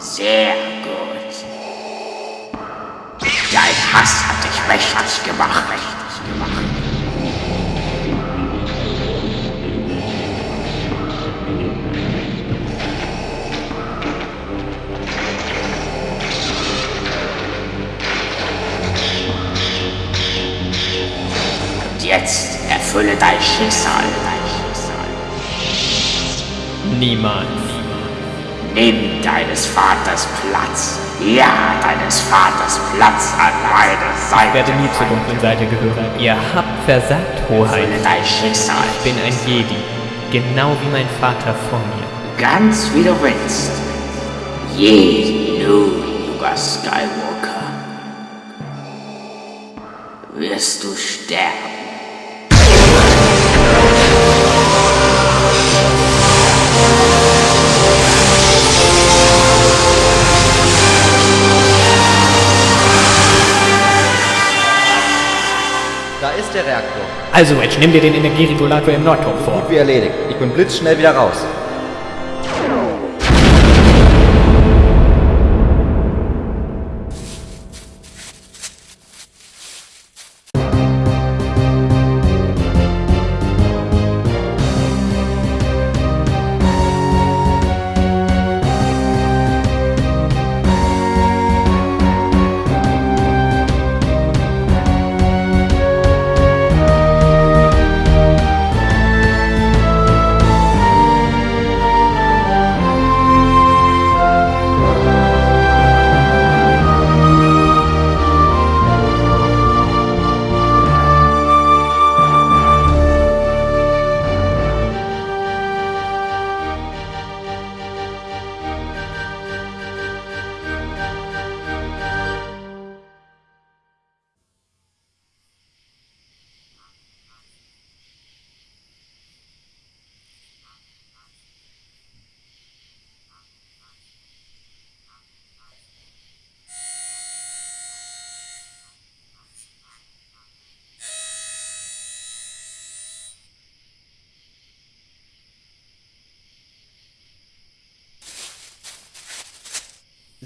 Sehr gut. Dein Hass hat dich mächtig gemacht. Mächtig gemacht. Und jetzt erfülle dein Schicksal. Dein Schicksal. Niemals. Nimm deines Vaters Platz. Ja, deines Vaters Platz an meiner Seite. Ich werde nie zur dunklen Seite gehören. Ihr habt versagt, Hoheit. Dein Schicksal. Ich bin ein Jedi. Genau wie mein Vater vor mir. Ganz wie du willst. Je, du, Luke Skywalker. Wirst du sterben. Reaktor. Also, Wedge, nimm dir den Energieregulator im Nordturm vor. Gut wie erledigt. Ich bin blitzschnell wieder raus.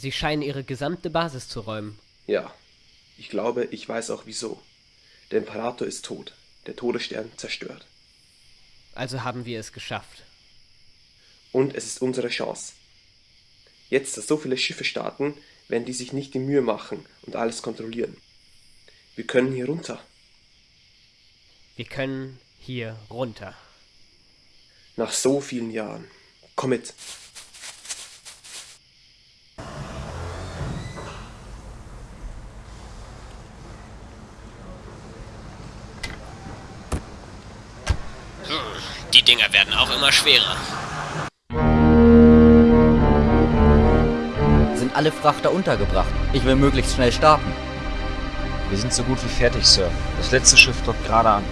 Sie scheinen ihre gesamte Basis zu räumen. Ja, ich glaube, ich weiß auch wieso. Der Imperator ist tot, der Todesstern zerstört. Also haben wir es geschafft. Und es ist unsere Chance. Jetzt, dass so viele Schiffe starten, werden die sich nicht die Mühe machen und alles kontrollieren. Wir können hier runter. Wir können hier runter. Nach so vielen Jahren. Komm mit. Die Dinger werden auch immer schwerer. Sind alle Frachter untergebracht. Ich will möglichst schnell starten. Wir sind so gut wie fertig, Sir. Das letzte Schiff dockt gerade an.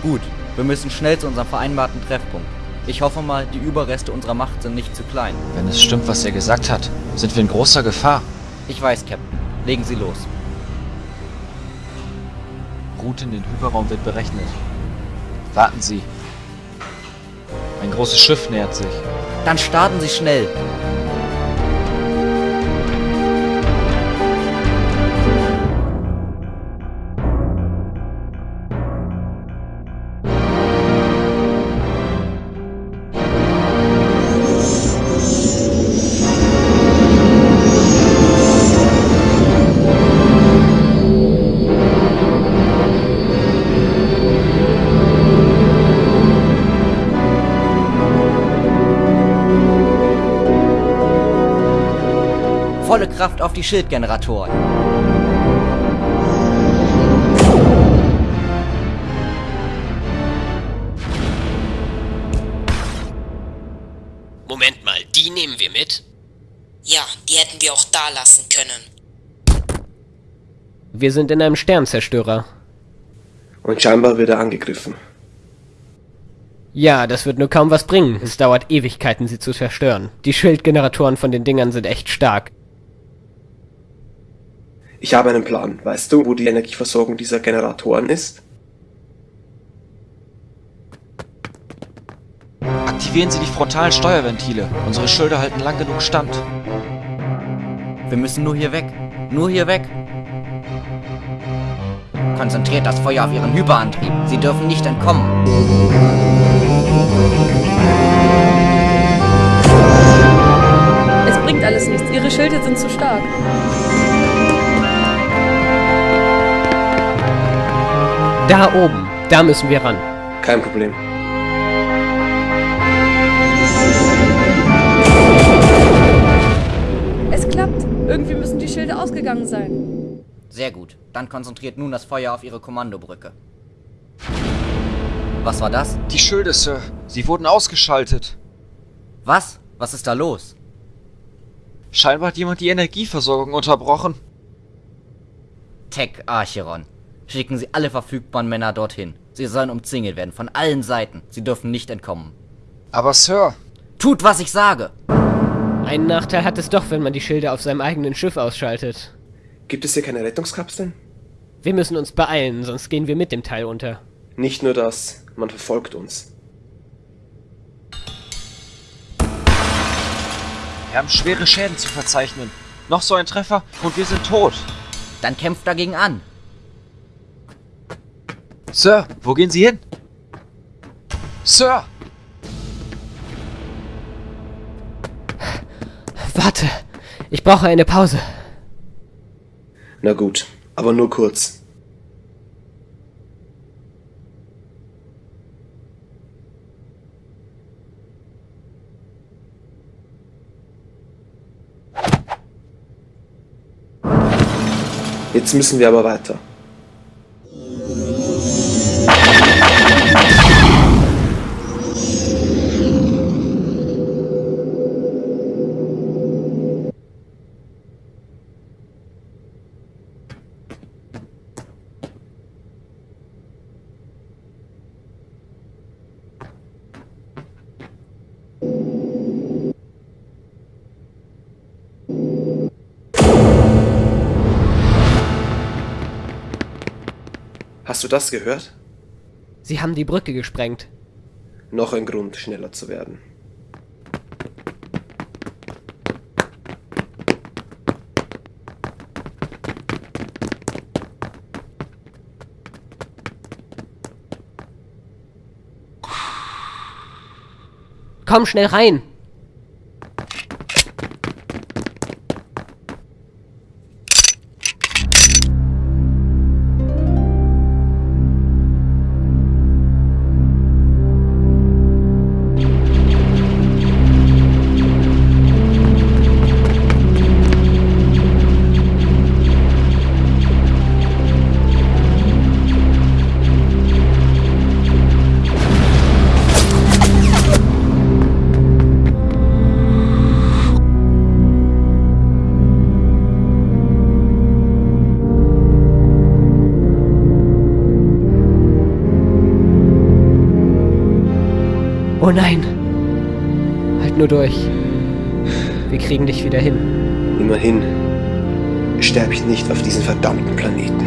Gut, wir müssen schnell zu unserem vereinbarten Treffpunkt. Ich hoffe mal, die Überreste unserer Macht sind nicht zu klein. Wenn es stimmt, was er gesagt hat, sind wir in großer Gefahr. Ich weiß, Captain. Legen Sie los. Route in den Hyperraum wird berechnet. Warten Sie. Ein großes Schiff nähert sich. Dann starten Sie schnell. Volle Kraft auf die Schildgeneratoren. Moment mal, die nehmen wir mit? Ja, die hätten wir auch da lassen können. Wir sind in einem Sternzerstörer. Und scheinbar wird er angegriffen. Ja, das wird nur kaum was bringen. Es dauert Ewigkeiten, sie zu zerstören. Die Schildgeneratoren von den Dingern sind echt stark. Ich habe einen Plan. Weißt du, wo die Energieversorgung dieser Generatoren ist? Aktivieren Sie die frontalen Steuerventile. Unsere Schilder halten lang genug stand. Wir müssen nur hier weg. Nur hier weg. Konzentriert das Feuer auf Ihren Hyperantrieb. Sie dürfen nicht entkommen. Es bringt alles nichts. Ihre Schilde sind zu stark. Da oben, da müssen wir ran. Kein Problem. Es klappt. Irgendwie müssen die Schilde ausgegangen sein. Sehr gut. Dann konzentriert nun das Feuer auf Ihre Kommandobrücke. Was war das? Die Schilde, Sir. Sie wurden ausgeschaltet. Was? Was ist da los? Scheinbar hat jemand die Energieversorgung unterbrochen. Tech Archeron. Schicken Sie alle verfügbaren Männer dorthin. Sie sollen umzingelt werden von allen Seiten. Sie dürfen nicht entkommen. Aber Sir, Tut, was ich sage! Einen Nachteil hat es doch, wenn man die Schilde auf seinem eigenen Schiff ausschaltet. Gibt es hier keine Rettungskapseln? Wir müssen uns beeilen, sonst gehen wir mit dem Teil unter. Nicht nur das, man verfolgt uns. wir haben schwere Schäden zu verzeichnen. Noch so ein Treffer und wir sind tot. Dann kämpft dagegen an. Sir, wo gehen Sie hin? Sir! Warte, ich brauche eine Pause. Na gut, aber nur kurz. Jetzt müssen wir aber weiter. Hast du das gehört? Sie haben die Brücke gesprengt. Noch ein Grund, schneller zu werden. Komm schnell rein! Oh nein! Halt nur durch. Wir kriegen dich wieder hin. Immerhin sterbe ich nicht auf diesem verdammten Planeten.